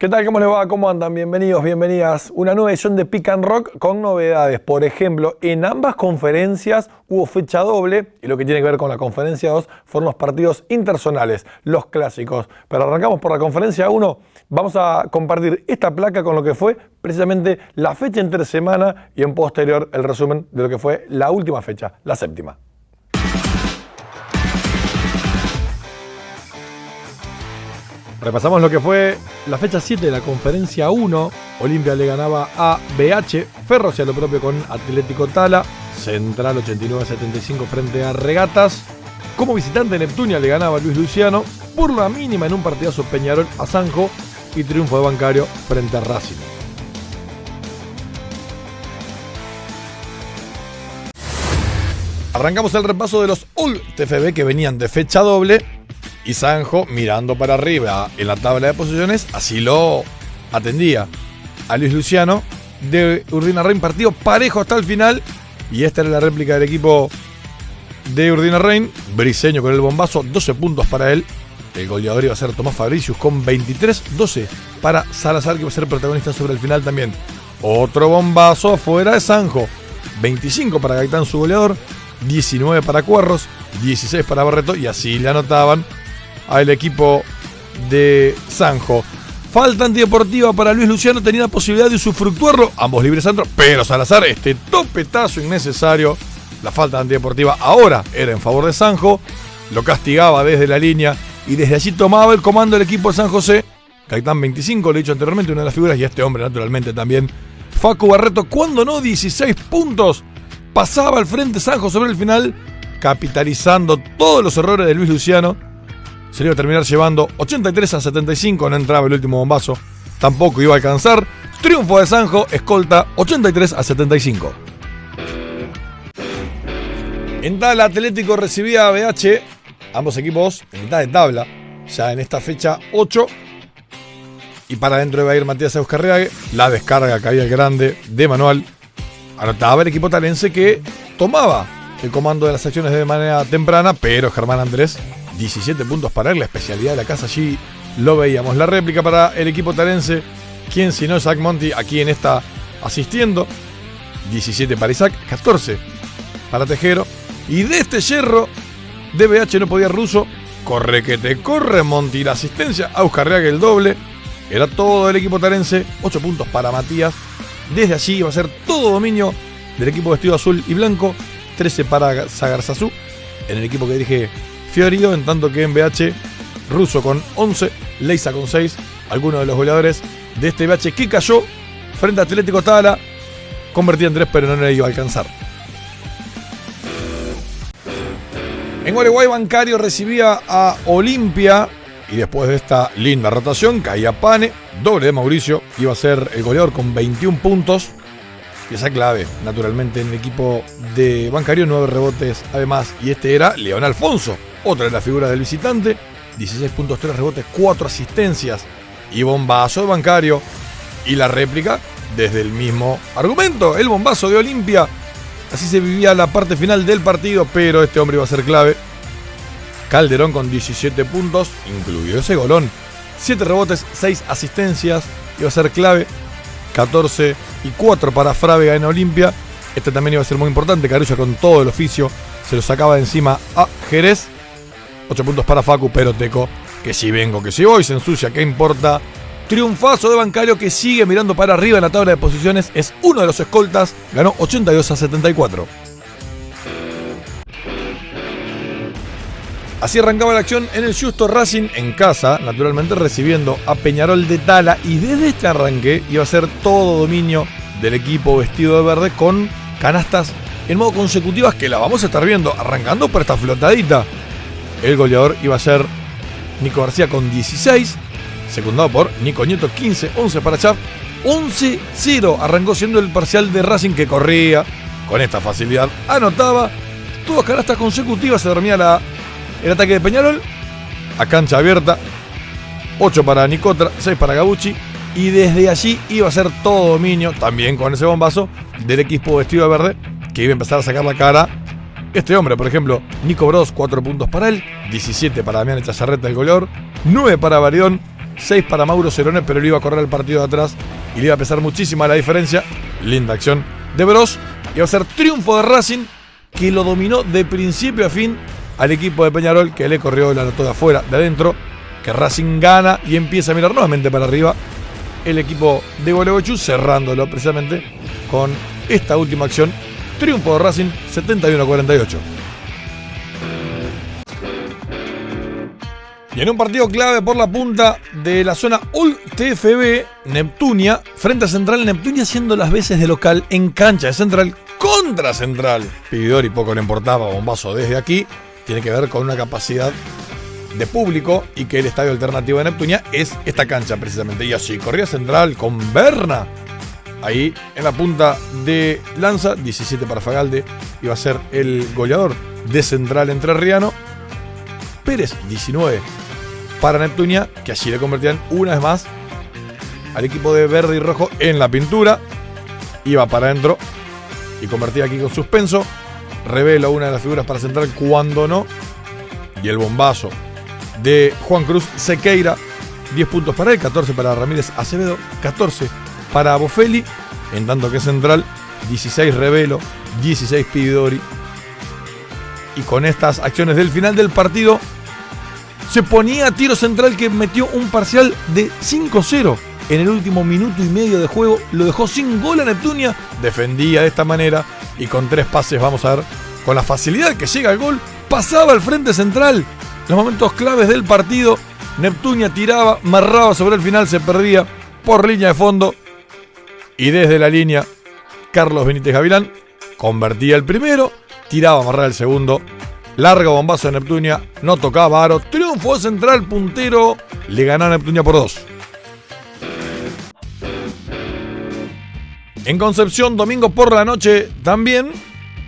¿Qué tal? ¿Cómo les va? ¿Cómo andan? Bienvenidos, bienvenidas. Una nueva edición de Pick and Rock con novedades. Por ejemplo, en ambas conferencias hubo fecha doble y lo que tiene que ver con la conferencia 2 fueron los partidos interzonales, los clásicos. Pero arrancamos por la conferencia 1. Vamos a compartir esta placa con lo que fue precisamente la fecha entre semana y en posterior el resumen de lo que fue la última fecha, la séptima. Repasamos lo que fue la fecha 7 de la conferencia 1. Olimpia le ganaba a BH, Ferro hacía lo propio con Atlético Tala, Central 89-75 frente a Regatas. Como visitante Neptunia le ganaba a Luis Luciano, por la mínima en un partidazo Peñarol a Sanjo y triunfo de Bancario frente a Racing. Arrancamos el repaso de los All TFB que venían de fecha doble y Sanjo, mirando para arriba en la tabla de posiciones, así lo atendía. A Luis Luciano de Urdina Rein, partido parejo hasta el final. Y esta era la réplica del equipo de Urdina Rein. Briseño con el bombazo, 12 puntos para él. El goleador iba a ser Tomás Fabricius con 23-12 para Salazar, que va a ser protagonista sobre el final también. Otro bombazo fuera de Sanjo. 25 para Gaitán, su goleador. 19 para Cuerros. 16 para Barreto. Y así le anotaban al equipo de Sanjo. Falta antideportiva para Luis Luciano, tenía la posibilidad de usufructuarlo, ambos libres Sandro, pero Salazar, este topetazo innecesario, la falta antideportiva ahora era en favor de Sanjo, lo castigaba desde la línea y desde allí tomaba el comando del equipo de San José. Caitán 25, lo he dicho anteriormente, una de las figuras, y este hombre naturalmente también. Facu Barreto, cuando no 16 puntos, pasaba al frente Sanjo sobre el final, capitalizando todos los errores de Luis Luciano se le iba a terminar llevando 83 a 75, no entraba el último bombazo, tampoco iba a alcanzar. Triunfo de Sanjo, escolta 83 a 75. En tal Atlético recibía a BH, ambos equipos en mitad de tabla, ya en esta fecha 8. Y para adentro iba a ir Matías Euskarriague, la descarga caía el grande de manual. Anotaba el equipo talense que tomaba el comando de las acciones de manera temprana, pero Germán Andrés 17 puntos para él, la especialidad de la casa allí lo veíamos. La réplica para el equipo tarense, quien si no Zach Monty, aquí en esta asistiendo. 17 para Isaac, 14 para Tejero. Y de este hierro de BH no podía ruso. Corre que te corre Monty la asistencia. que el doble. Era todo el equipo tarense. 8 puntos para Matías. Desde allí iba a ser todo dominio del equipo vestido azul y blanco. 13 para Sagarzazú. En el equipo que dirige Fiorio, en tanto que en BH, Russo con 11, Leisa con 6, algunos de los goleadores de este BH que cayó frente a Atlético Tala, convertía en 3 pero no le iba a alcanzar. En Uruguay Bancario recibía a Olimpia y después de esta linda rotación caía Pane, doble de Mauricio, iba a ser el goleador con 21 puntos. Y esa clave, naturalmente, en el equipo de Bancario, 9 rebotes además. Y este era León Alfonso, otra de las figuras del visitante. 16 puntos, 3 rebotes, 4 asistencias y bombazo de bancario. Y la réplica desde el mismo argumento, el bombazo de Olimpia. Así se vivía la parte final del partido, pero este hombre iba a ser clave. Calderón con 17 puntos, incluido ese golón. 7 rebotes, 6 asistencias, iba a ser clave. 14 y 4 para Frávega en Olimpia. Este también iba a ser muy importante. Carulla con todo el oficio se lo sacaba de encima a Jerez. 8 puntos para Facu, pero Teco, que si vengo, que si voy, se ensucia, ¿qué importa? Triunfazo de Bancario que sigue mirando para arriba en la tabla de posiciones, es uno de los escoltas, ganó 82 a 74. Así arrancaba la acción en el Justo Racing en casa, naturalmente recibiendo a Peñarol de Tala y desde este arranque iba a ser todo dominio del equipo vestido de verde con canastas en modo consecutivas que la vamos a estar viendo arrancando por esta flotadita. El goleador iba a ser Nico García con 16, secundado por Nico Nieto 15, 11 para Chap. 11-0 arrancó siendo el parcial de Racing que corría con esta facilidad. Anotaba todas canastas consecutivas, se dormía el ataque de Peñarol. A cancha abierta, 8 para Nicotra, 6 para Gabucci. Y desde allí iba a ser todo dominio, también con ese bombazo, del equipo vestido de verde, que iba a empezar a sacar la cara este hombre, por ejemplo, Nico Bros, 4 puntos para él, 17 para Damián Echazarreta, el goleador, 9 para Barión, 6 para Mauro Cerone, pero le iba a correr el partido de atrás y le iba a pesar muchísima la diferencia. Linda acción de Bros. Iba a ser triunfo de Racing, que lo dominó de principio a fin al equipo de Peñarol, que le corrió la nota de afuera, de adentro, que Racing gana y empieza a mirar nuevamente para arriba el equipo de Gualeguaychú, cerrándolo precisamente con esta última acción. Triunfo de Racing 71 48. Y en un partido clave por la punta de la zona UL TFB, Neptunia, frente a Central, Neptunia haciendo las veces de local en cancha de Central contra Central. y poco le importaba, bombazo desde aquí. Tiene que ver con una capacidad de público y que el estadio alternativo de Neptunia es esta cancha precisamente. Y así, corría Central con Berna. Ahí en la punta de lanza, 17 para Fagalde, iba a ser el goleador de Central Entrerriano. Pérez, 19 para Neptunia, que allí le convertían una vez más al equipo de verde y rojo en la pintura. Iba para adentro y convertía aquí con suspenso. Revela una de las figuras para central cuando no. Y el bombazo de Juan Cruz Sequeira. 10 puntos para él, 14 para Ramírez Acevedo, 14 para Bofelli. En tanto que central, 16 Revelo, 16 Pidori. Y con estas acciones del final del partido, se ponía tiro central que metió un parcial de 5-0 en el último minuto y medio de juego. Lo dejó sin gol a Neptunia. Defendía de esta manera y con tres pases, vamos a ver, con la facilidad que llega al gol, pasaba al frente central. Los momentos claves del partido, Neptunia tiraba, marraba sobre el final, se perdía por línea de fondo. Y desde la línea, Carlos Benítez Gavilán convertía el primero, tiraba, amarraba el segundo Largo bombazo de Neptunia, no tocaba aro. Triunfo central puntero, le ganó a Neptunia por dos. En Concepción, domingo por la noche, también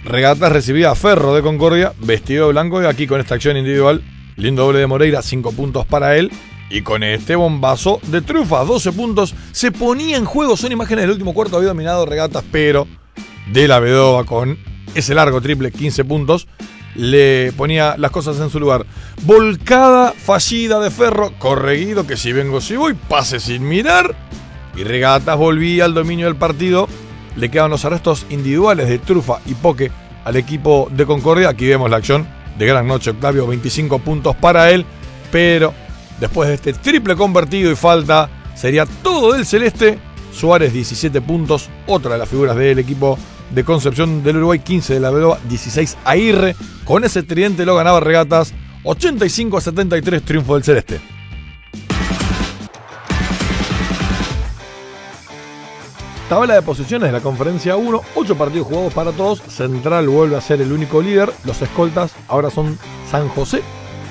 Regatas recibía a Ferro de Concordia, vestido de blanco, y aquí con esta acción individual, lindo doble de Moreira, 5 puntos para él. Y con este bombazo de Trufa, 12 puntos, se ponía en juego. Son imágenes del último cuarto, había dominado Regatas, pero de la Bedoba con ese largo triple, 15 puntos le ponía las cosas en su lugar. Volcada fallida de Ferro, correguido que si vengo si voy, pase sin mirar. Y Regatas volvía al dominio del partido. Le quedaban los arrestos individuales de Trufa y Poque al equipo de Concordia. Aquí vemos la acción de Gran Noche Octavio, 25 puntos para él. Pero después de este triple convertido y falta, sería todo del celeste. Suárez 17 puntos, otra de las figuras del equipo de Concepción del Uruguay, 15 de la Bedoa, 16 Aguirre. Con ese tridente lo ganaba Regatas, 85 a 73, triunfo del Celeste. Tabla de posiciones de la conferencia 1, 8 partidos jugados para todos. Central vuelve a ser el único líder. Los escoltas ahora son San José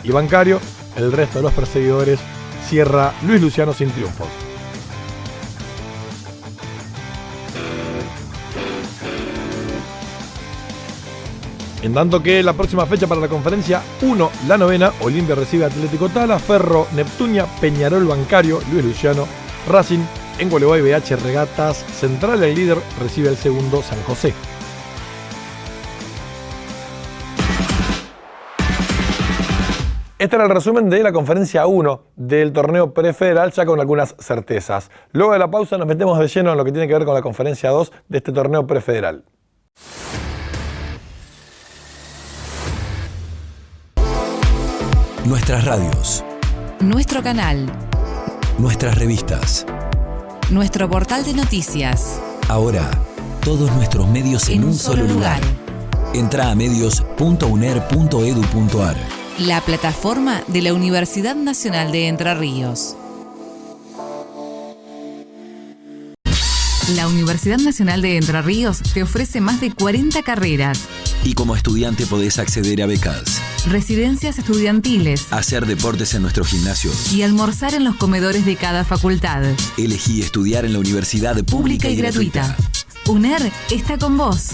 y Bancario. El resto de los perseguidores cierra Luis Luciano sin triunfos. En tanto que la próxima fecha para la conferencia 1, la novena, Olimpia recibe Atlético Tala, Ferro, Neptunia, Peñarol Bancario, Luis Luciano, Racing, en Gualeguay BH Regatas, Central el líder recibe el segundo San José. Este era el resumen de la conferencia 1 del torneo prefederal, ya con algunas certezas. Luego de la pausa nos metemos de lleno en lo que tiene que ver con la conferencia 2 de este torneo prefederal. Nuestras radios. Nuestro canal. Nuestras revistas. Nuestro portal de noticias. Ahora, todos nuestros medios en, un, solo lugar. Entra a medios.uner.edu.ar. La plataforma de la Universidad Nacional de Entre Ríos. La Universidad Nacional de Entre Ríos te ofrece más de 40 carreras. Y como estudiante podés acceder a becas residencias estudiantiles, hacer deportes en nuestro gimnasio y almorzar en los comedores de cada facultad. Elegí estudiar en la universidad pública, y, gratuita. UNER está con vos.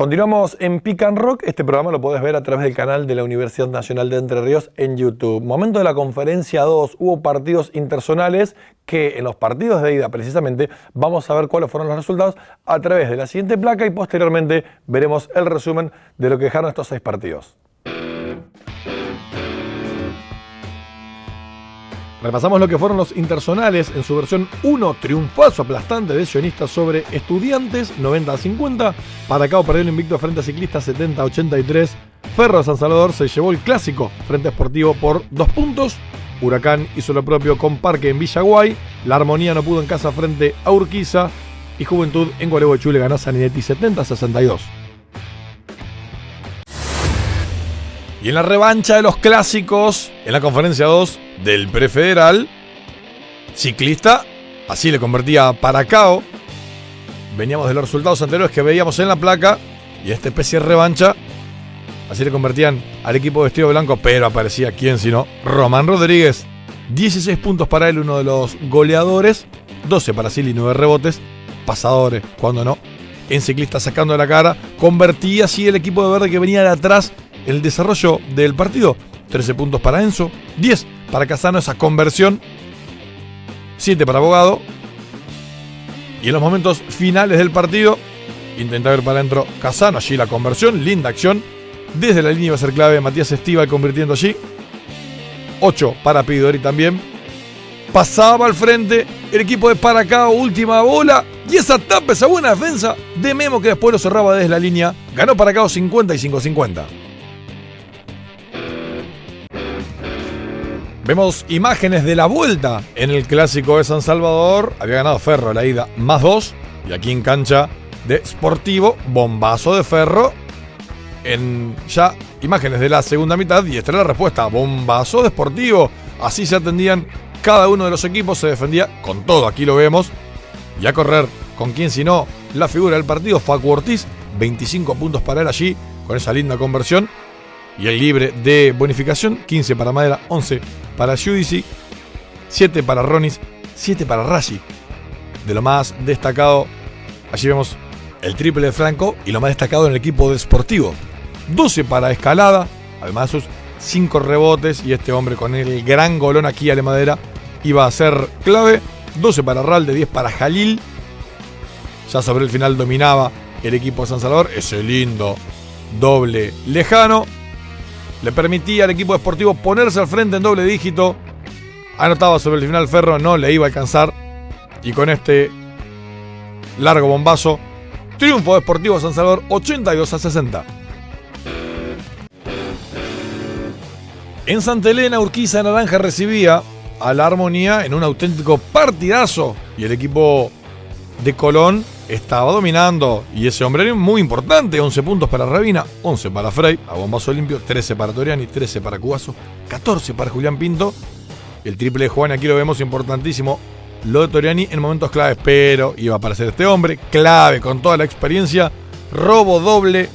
Continuamos en Pick and Rock. Este programa lo podés ver a través del canal de la Universidad Nacional de Entre Ríos en YouTube. Momento de la conferencia 2, hubo partidos interzonales que en los partidos de ida precisamente vamos a ver cuáles fueron los resultados a través de la siguiente placa y posteriormente veremos el resumen de lo que dejaron estos seis partidos. Repasamos lo que fueron los intersonales en su versión 1, triunfazo aplastante de Sionistas sobre Estudiantes, 90 a 50. Paracao perdió el invicto frente a Ciclistas, 70 a 83. Ferro San Salvador se llevó el clásico frente a Sportivo por dos puntos. Huracán hizo lo propio con Parque en Villaguay. La Armonía no pudo en casa frente a Urquiza. Y Juventud en Gualeguaychú le ganó a Saninetti 70 a 62. Y en la revancha de los clásicos, en la conferencia 2 del prefederal, ciclista, así le convertía a Paracao. Veníamos de los resultados anteriores que veíamos en la placa y esta especie de revancha, así le convertían al equipo vestido blanco, pero aparecía quién sino Román Rodríguez. 16 puntos para él, uno de los goleadores, 12 para Silly, 9 rebotes, pasadores, cuando no, en ciclista sacando la cara, convertía así el equipo de verde que venía de atrás el desarrollo del partido. 13 puntos para Enzo, 10 para Casano, esa conversión, 7 para Abogado. Y en los momentos finales del partido, intenta ver para adentro Casano, allí la conversión, linda acción. Desde la línea iba a ser clave Matías Estival convirtiendo allí. 8 para Pidori también. Pasaba al frente el equipo de Paracao, última bola. Y esa tapa, esa buena defensa de Memo que después lo cerraba desde la línea. Ganó Paracao 55-50. Vemos imágenes de la vuelta en el clásico de San Salvador. Había ganado Ferro la ida más dos. Y aquí en cancha de Sportivo, bombazo de Ferro. En ya imágenes de la segunda mitad. Y esta era la respuesta: bombazo de Sportivo. Así se atendían cada uno de los equipos. Se defendía con todo. Aquí lo vemos. Y a correr con quien, si no, la figura del partido, Facu Ortiz. 25 puntos para él allí con esa linda conversión. Y el libre de bonificación: 15 para Madera, 11 para Judici, 7 para Ronis, 7 para Rashi. De lo más destacado, allí vemos el triple de Franco y lo más destacado en el equipo de Sportivo. 12 para Escalada, además sus 5 rebotes y este hombre con el gran golón aquí a la madera iba a ser clave. 12 para Ralde, 10 para Jalil. Ya sobre el final dominaba el equipo de San Salvador. Ese lindo doble lejano le permitía al equipo deportivo ponerse al frente en doble dígito. Anotaba sobre el final Ferro, no le iba a alcanzar. Y con este largo bombazo, triunfo deportivo San Salvador 82 a 60. En Santa Elena, Urquiza Naranja recibía a la Armonía en un auténtico partidazo. Y el equipo de Colón estaba dominando y ese hombre era muy importante. 11 puntos para Rabina, 11 para Frey, a bombazo limpio, 13 para Toriani, 13 para Cubazo, 14 para Julián Pinto. El triple de Juan, aquí lo vemos importantísimo. Lo de Toriani en momentos claves, pero iba a aparecer este hombre, clave con toda la experiencia. Robo doble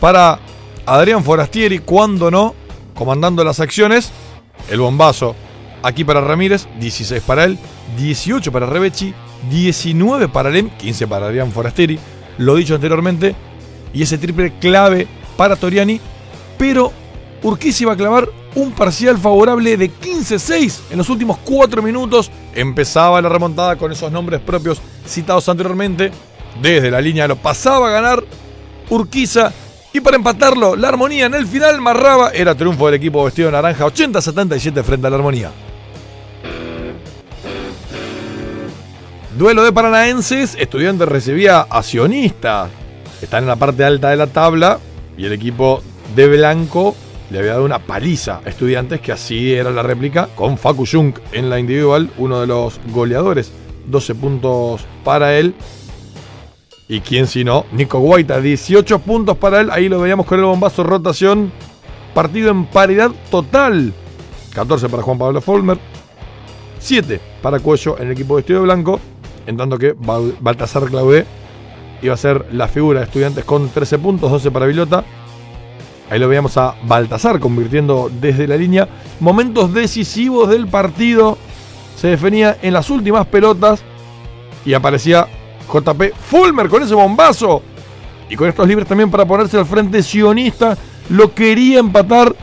para Adrián Forastieri, cuando no, comandando las acciones. El bombazo aquí para Ramírez, 16 para él, 18 para Rebechi, 19 para Lem, 15 para Adrián Forasteri, lo dicho anteriormente, y ese triple clave para Toriani, pero Urquiza iba a clavar un parcial favorable de 15-6 en los últimos 4 minutos. Empezaba la remontada con esos nombres propios citados anteriormente. Desde la línea lo pasaba a ganar Urquiza. Y para empatarlo, la armonía en el final marraba. Era triunfo del equipo vestido naranja 80-77 frente a la armonía. Duelo de paranaenses, Estudiantes recibía a Sionista. Están en la parte alta de la tabla y el equipo de Blanco le había dado una paliza a Estudiantes, que así era la réplica, con Facu Jung en la individual, uno de los goleadores. 12 puntos para él. Y quién si no, Nico Guaita, 18 puntos para él. Ahí lo veíamos con el bombazo rotación. Partido en paridad total. 14 para Juan Pablo Folmer. 7 para Cuello en el equipo de Estudio Blanco en tanto que Baltasar Claudé iba a ser la figura de estudiantes con 13 puntos, 12 para Vilota. Ahí lo veíamos a Baltasar convirtiendo desde la línea. Momentos decisivos del partido. Se definía en las últimas pelotas. Y aparecía JP Fulmer con ese bombazo. Y con estos libres también para ponerse al frente sionista, lo quería empatar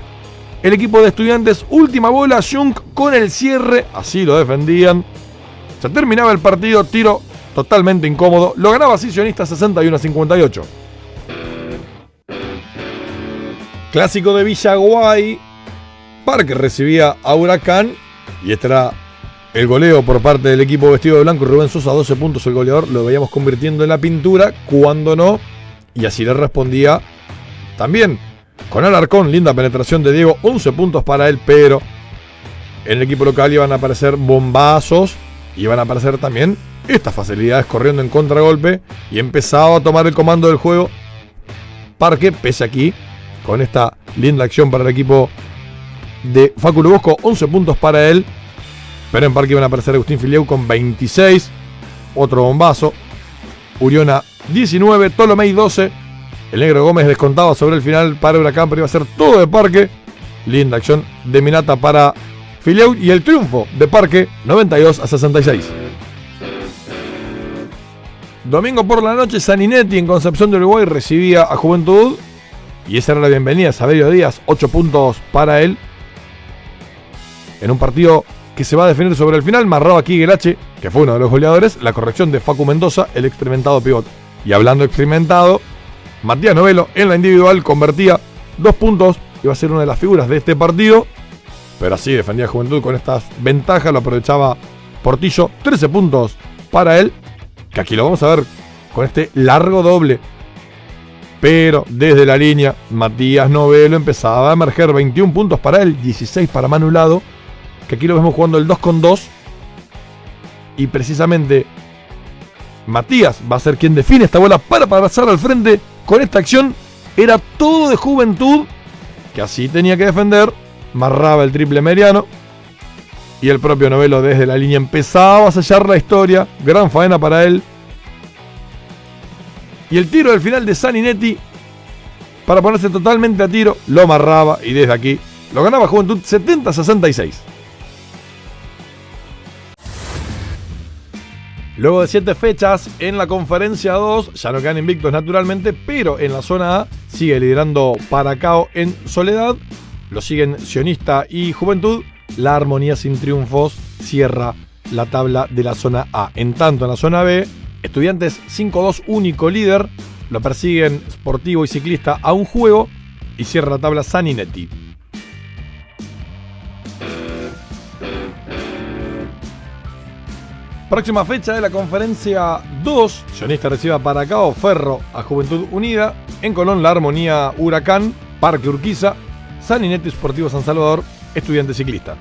el equipo de estudiantes. Última bola, Jung con el cierre, así lo defendían. Se terminaba el partido, tiro totalmente incómodo. Lo ganaba así sionista 61 a 58. Clásico de Villaguay. Parque recibía a Huracán. Y este era el goleo por parte del equipo vestido de blanco. Rubén Sosa, 12 puntos el goleador. Lo veíamos convirtiendo en la pintura. Cuando no. Y así le respondía también con Alarcón. Linda penetración de Diego. 11 puntos para él. Pero en el equipo local iban a aparecer bombazos. Iban a aparecer también estas facilidades corriendo en contragolpe. Y empezaba a tomar el comando del juego. Parque, pese aquí con esta linda acción para el equipo de Facu Bosco. 11 puntos para él. Pero en parque iban a aparecer Agustín Filieu con 26. Otro bombazo. Uriona 19. Tolomei 12. El negro Gómez descontaba sobre el final para Huracán, pero iba a ser todo de parque. Linda acción de Minata para Filieu y el triunfo de parque 92 a 66. Domingo por la noche, Saninetti en Concepción de Uruguay recibía a Juventud y esa era la bienvenida. Saberio Díaz, 8 puntos para él. En un partido que se va a definir sobre el final, marró aquí que fue uno de los goleadores, la corrección de Facu Mendoza, el experimentado pivot. Y hablando experimentado, Matías Novelo en la individual convertía dos puntos, iba a ser una de las figuras de este partido, pero así defendía Juventud con estas ventajas, lo aprovechaba Portillo, 13 puntos para él, que aquí lo vamos a ver con este largo doble pero desde la línea, Matías Novelo empezaba a emerger 21 puntos para él, 16 para Manulado, que aquí lo vemos jugando el 2 con 2. Y precisamente Matías va a ser quien define esta bola para pasar al frente con esta acción. Era todo de juventud, que así tenía que defender. Marraba el triple mediano. Y el propio Novelo desde la línea empezaba a sellar la historia. Gran faena para él. Y el tiro del final de Saninetti, para ponerse totalmente a tiro, lo amarraba y desde aquí lo ganaba Juventud 70-66. Luego de 7 fechas en la conferencia 2, ya no quedan invictos naturalmente, pero en la zona A sigue liderando Paracao en soledad. Lo siguen Sionista y Juventud. La armonía sin triunfos cierra la tabla de la zona A. En tanto, en la zona B, Estudiantes 5-2 único líder. Lo persiguen Sportivo y Ciclista a un juego. Y cierra la tabla Saninetti. Próxima fecha de la conferencia 2. Sionista recibe a Paracao, Ferro a Juventud Unida. En Colón, la Armonía Huracán, Parque Urquiza, Saninetti Sportivo San Salvador, Estudiante Ciclista.